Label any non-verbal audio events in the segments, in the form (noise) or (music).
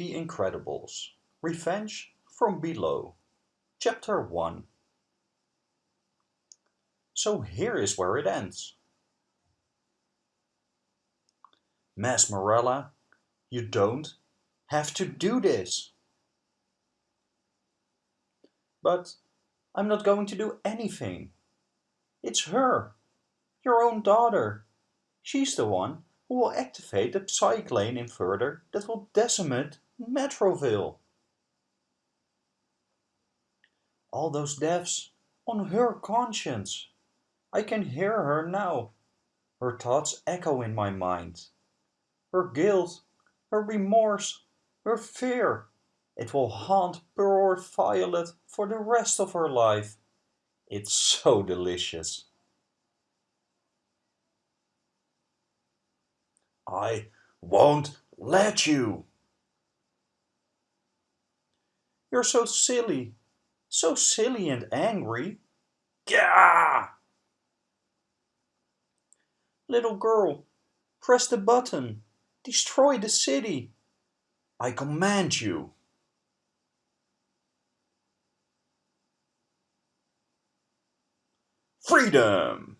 The Incredibles Revenge from Below Chapter 1 So here is where it ends. Mesmerella, you don't have to do this. But I'm not going to do anything. It's her, your own daughter. She's the one who will activate the Psyclane inverter that will decimate Metroville. All those deaths on her conscience. I can hear her now. Her thoughts echo in my mind. Her guilt, her remorse, her fear. It will haunt poor Violet for the rest of her life. It's so delicious. I won't let you. You're so silly, so silly and angry. Gah! Little girl, press the button. Destroy the city. I command you. Freedom!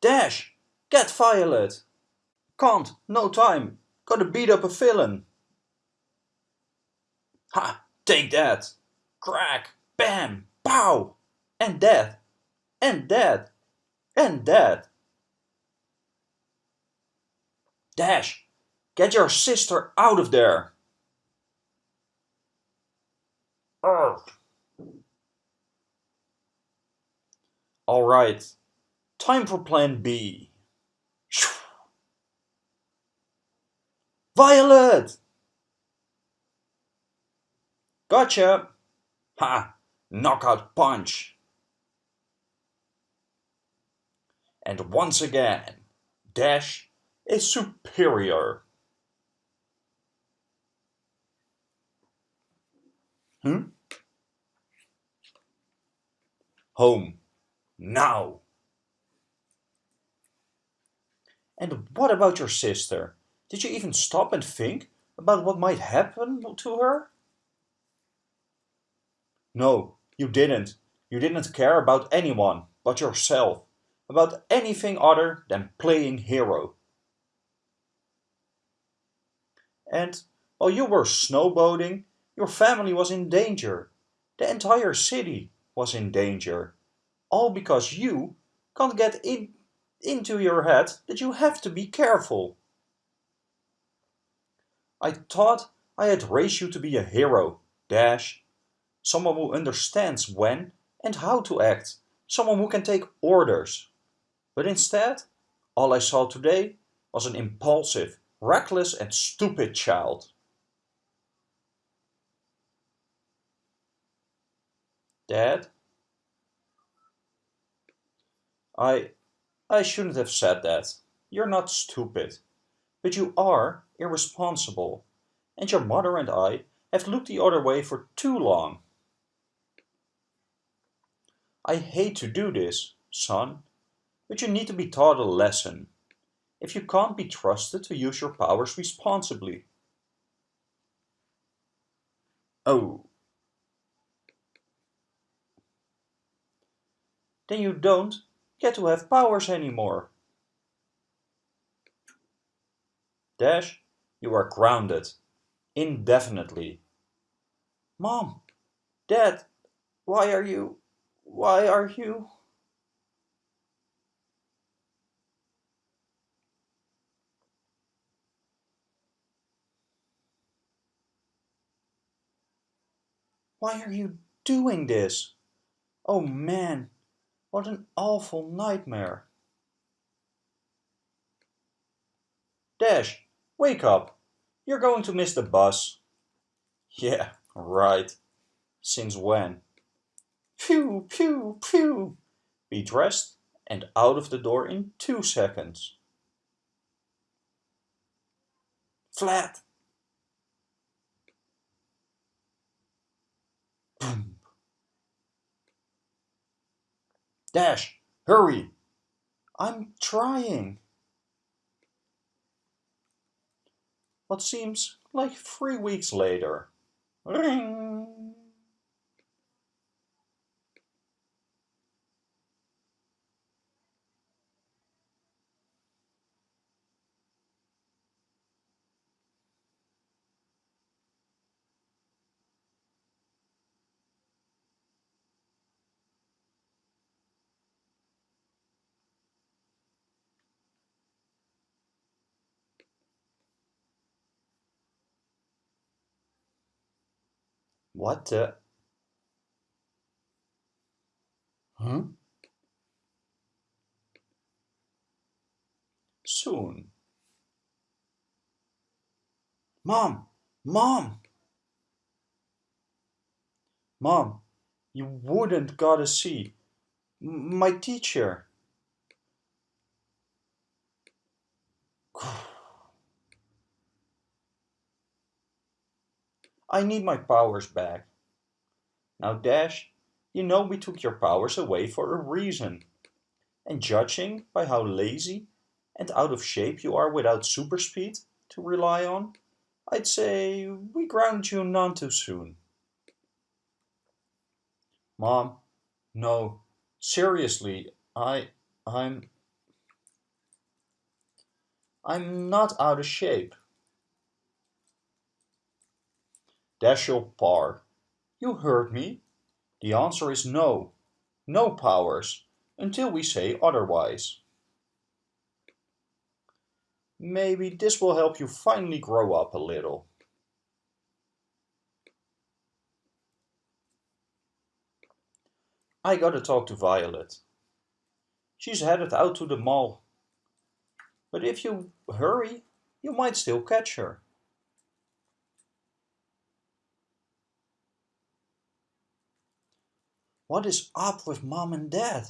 Dash! Get Violet! Can't, no time. Gotta beat up a villain. Ha! Take that! Crack! Bam! Pow! And dead! And dead! And dead! Dash! Get your sister out of there! Urgh. Alright, time for plan B. Violet! Gotcha! Ha! Knockout punch! And once again, Dash is superior. Hmm? Home. Now. And what about your sister? Did you even stop and think about what might happen to her? No, you didn't. You didn't care about anyone but yourself, about anything other than playing hero. And while you were snowboarding, your family was in danger. The entire city was in danger. All because you can't get in, into your head that you have to be careful. I thought I had raised you to be a hero, Dash. Someone who understands when and how to act. Someone who can take orders. But instead, all I saw today was an impulsive, reckless and stupid child. Dad? I... I shouldn't have said that. You're not stupid. But you are irresponsible. And your mother and I have looked the other way for too long. I hate to do this, son, but you need to be taught a lesson. If you can't be trusted to use your powers responsibly. Oh. Then you don't get to have powers anymore. Dash, you are grounded. Indefinitely. Mom, Dad, why are you... Why are you... Why are you doing this? Oh man, what an awful nightmare. Dash, wake up. You're going to miss the bus. Yeah, right. Since when? Pew, pew, pew. Be dressed and out of the door in two seconds. Flat. Boom. Dash, hurry. I'm trying. what seems like three weeks later. Ring! What the? Huh? Soon. Mom! Mom! Mom, you wouldn't gotta see. M my teacher. (sighs) I need my powers back. Now Dash, you know we took your powers away for a reason. And judging by how lazy and out of shape you are without super speed to rely on, I'd say we grounded you none too soon. Mom, no, seriously, I, I'm, I'm not out of shape. Dashiell Parr, you heard me. The answer is no. No powers, until we say otherwise. Maybe this will help you finally grow up a little. I gotta talk to Violet. She's headed out to the mall. But if you hurry, you might still catch her. What is up with mom and dad?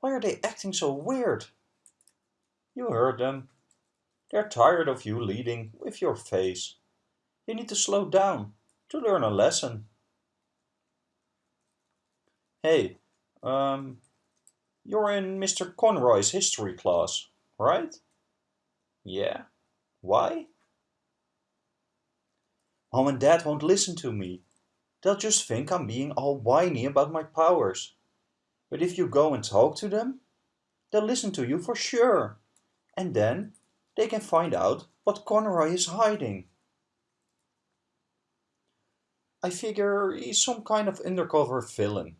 Why are they acting so weird? You heard them. They're tired of you leading with your face. You need to slow down to learn a lesson. Hey, um, you're in Mr. Conroy's history class, right? Yeah. Why? Mom and Dad won't listen to me. They'll just think I'm being all whiny about my powers. But if you go and talk to them, they'll listen to you for sure. And then they can find out what Conroy is hiding. I figure he's some kind of undercover villain.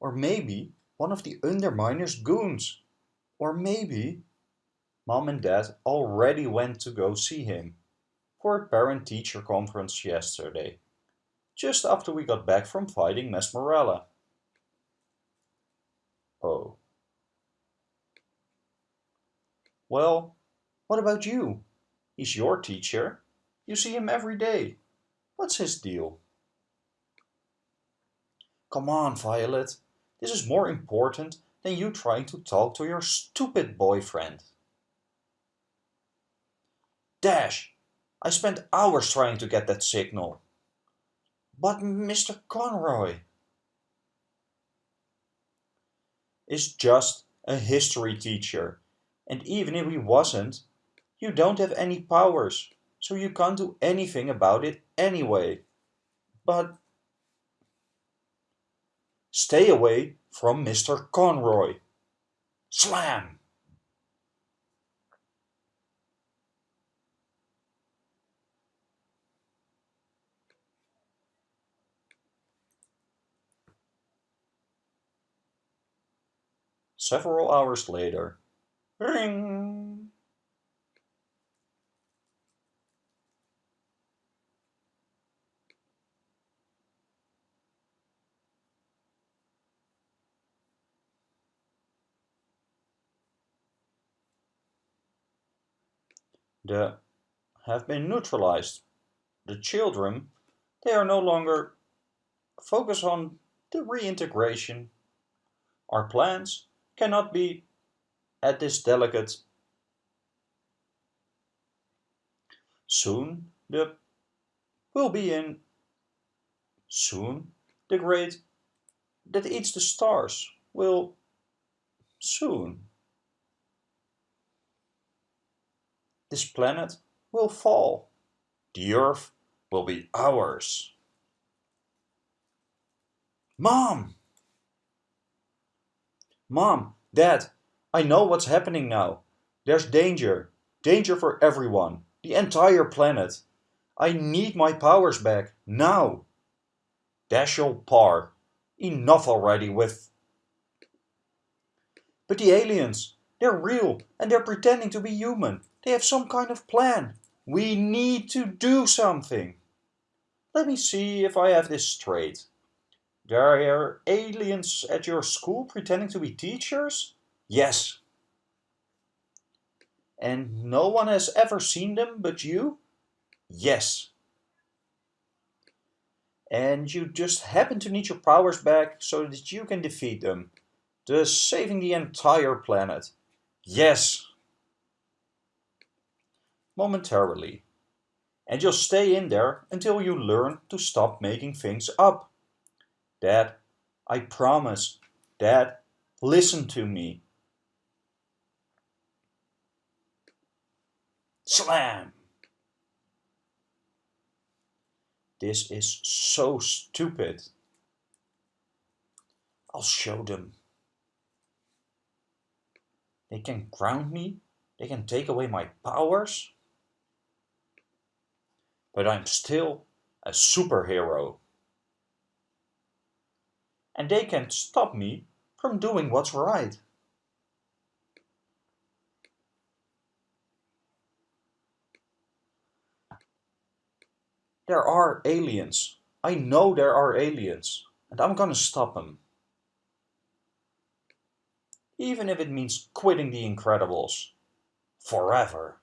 Or maybe one of the Underminer's goons. Or maybe Mom and Dad already went to go see him for a parent-teacher conference yesterday just after we got back from fighting Mesmerella. Oh. Well, what about you? He's your teacher. You see him every day. What's his deal? Come on, Violet. This is more important than you trying to talk to your stupid boyfriend. Dash! I spent hours trying to get that signal. But Mr. Conroy is just a history teacher. And even if he wasn't, you don't have any powers, so you can't do anything about it anyway. But stay away from Mr. Conroy. Slam! Several hours later, ring! The have been neutralized. The children, they are no longer focus on the reintegration. Our plans cannot be at this delicate. Soon the will be in. Soon the great that eats the stars will soon. This planet will fall. The Earth will be ours. Mom! Mom, Dad, I know what's happening now. There's danger. Danger for everyone. The entire planet. I need my powers back. Now. Dashiell Parr. Enough already with... But the aliens, they're real and they're pretending to be human. They have some kind of plan. We need to do something. Let me see if I have this straight. There are aliens at your school pretending to be teachers? Yes. And no one has ever seen them but you? Yes. And you just happen to need your powers back so that you can defeat them, thus saving the entire planet. Yes. Momentarily. And you'll stay in there until you learn to stop making things up. Dad, I promise. Dad, listen to me. Slam! This is so stupid. I'll show them. They can ground me. They can take away my powers. But I'm still a superhero. And they can't stop me from doing what's right. There are aliens. I know there are aliens. And I'm gonna stop them. Even if it means quitting the Incredibles. Forever.